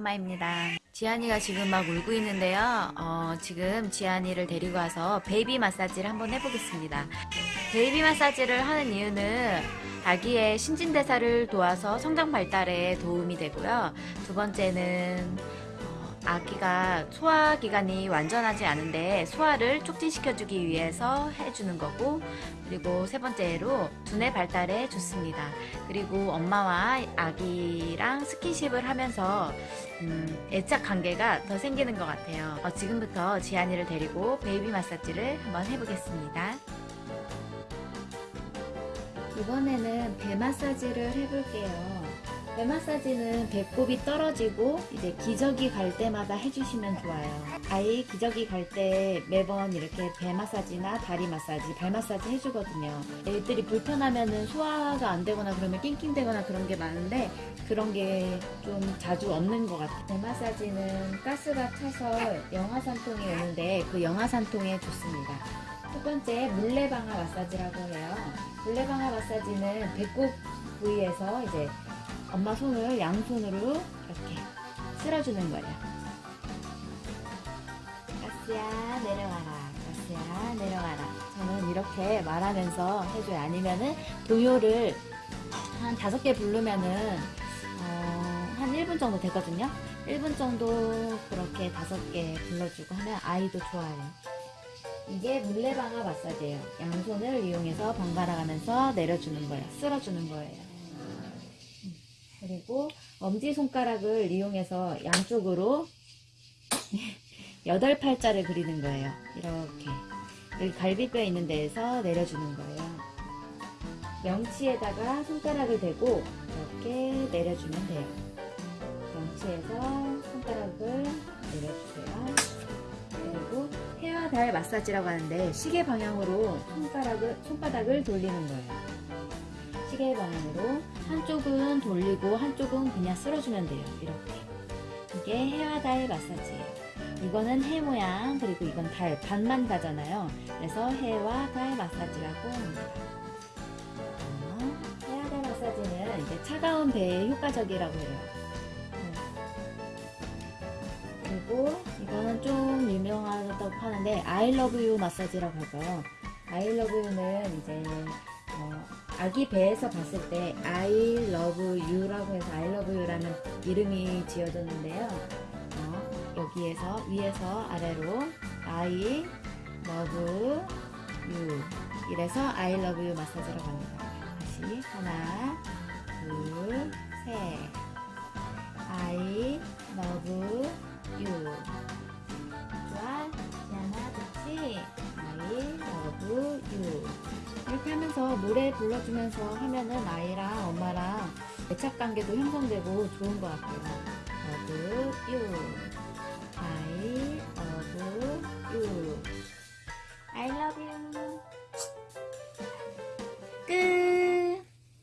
엄마입니다. 지안이가 지금 막 울고 있는데요. 어, 지금 지안이를 데리고 와서 baby 마사지를 한번 해보겠습니다. baby 마사지를 하는 이유는 아기의 신진대사를 도와서 성장 발달에 도움이 되고요. 두 번째는 어, 아기가 소화기관이 완전하지 않은데 소화를 촉진시켜주기 위해서 해주는 거고 그리고 세 번째로 두뇌 발달에 좋습니다. 그리고 엄마와 아기랑 스킨십을 하면서 음, 애착 관계가 더 생기는 것 같아요. 어, 지금부터 지안이를 데리고 baby 마사지를 한번 해보겠습니다. 이번에는 배 마사지를 해볼게요. 배 마사지는 배꼽이 떨어지고 이제 기저귀 갈 때마다 해주시면 좋아요. 아이 기저귀 갈 때 매번 이렇게 배 마사지나 다리 마사지, 발 마사지 해주거든요. 애들이 불편하면은 소화가 안 되거나 그러면 낑낑대거나 그런 게 많은데 그런 게 좀 자주 없는 것 같아요. 배 마사지는 가스가 차서 영하산통이 오는데 그 영하산통에 좋습니다. 첫 번째 물레방아 마사지라고 해요. 물레방아 마사지는 배꼽 부위에서 이제 엄마 손을 양손으로 이렇게 쓸어주는 거예요. 가스야 내려와라. 가스야 내려와라. 저는 이렇게 말하면서 해줘요. 아니면은 동요를 한 다섯 개 부르면은 어, 한 1분 정도 되거든요. 1분 정도 그렇게 다섯 개 불러주고 하면 아이도 좋아요. 이게 물레방아 마사지예요. 양손을 이용해서 번갈아 가면서 내려주는 거예요. 쓸어주는 거예요. 음, 그리고 엄지손가락을 이용해서 양쪽으로 여덟 팔자를 그리는 거예요. 이렇게. 여기 갈비뼈 있는 데에서 내려주는 거예요. 명치에다가 손가락을 대고 이렇게 내려주면 돼요. 명치에서 손가락을 내려주세요. 그리고 헤어 달 마사지라고 하는데 시계 방향으로 손가락을 손바닥을 돌리는 거예요. 시계 방향으로 한쪽은 돌리고 한쪽은 그냥 쓸어주면 돼요. 이렇게 이게 헤어 달 마사지예요. 이거는 해 모양 그리고 이건 달 반만 가잖아요. 그래서 해와 달 마사지라고 합니다. 어, 헤어 달 마사지는 이제 차가운 배에 효과적이라고 해요. 그리고 이거는 좀 유명하다고 하는데 you 마사지라고 하죠. You는 이제 어, 아기 배에서 봤을 때 I love you라고 해서 I love you라는 이름이 지어졌는데요. 어, 여기에서 위에서 아래로 I love you. 이래서 I love you 마사지라고 합니다. 다시 하나 둘셋. I love you. 좋아 지안아 좋지 I love you 바람을 타면서 노래 불러주면서 하면은 아이랑 엄마랑 애착 관계도 형성되고 좋은 것 같아요. 어브 유, I love.